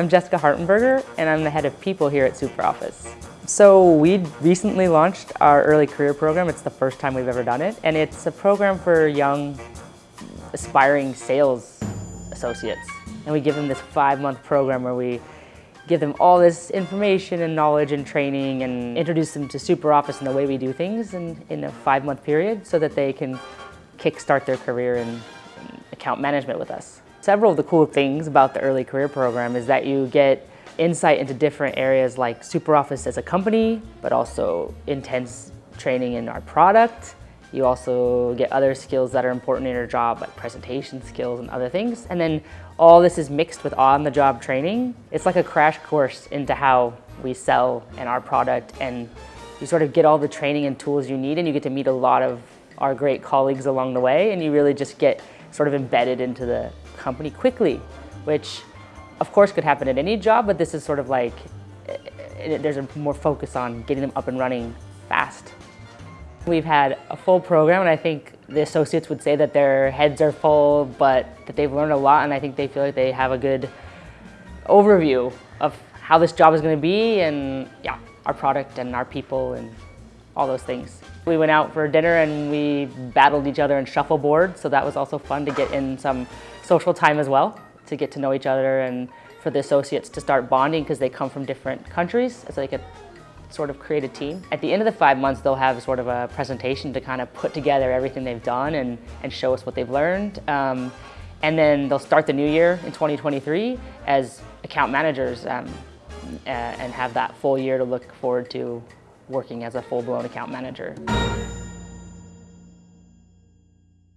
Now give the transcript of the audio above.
I'm Jessica Hartenberger, and I'm the head of people here at SuperOffice. So we recently launched our early career program. It's the first time we've ever done it, and it's a program for young, aspiring sales associates. And we give them this five-month program where we give them all this information and knowledge and training and introduce them to SuperOffice and the way we do things in, in a five-month period so that they can kickstart their career in account management with us. Several of the cool things about the early career program is that you get insight into different areas like SuperOffice as a company, but also intense training in our product. You also get other skills that are important in your job, like presentation skills and other things. And then all this is mixed with on-the-job training. It's like a crash course into how we sell and our product and you sort of get all the training and tools you need and you get to meet a lot of our great colleagues along the way and you really just get sort of embedded into the company quickly, which of course could happen at any job, but this is sort of like, eh, eh, there's a more focus on getting them up and running fast. We've had a full program and I think the associates would say that their heads are full, but that they've learned a lot and I think they feel like they have a good overview of how this job is going to be and yeah, our product and our people and all those things. We went out for dinner and we battled each other in shuffleboard, so that was also fun to get in some social time as well, to get to know each other and for the associates to start bonding because they come from different countries, so they could sort of create a team. At the end of the five months, they'll have sort of a presentation to kind of put together everything they've done and, and show us what they've learned. Um, and then they'll start the new year in 2023 as account managers um, and have that full year to look forward to working as a full-blown account manager.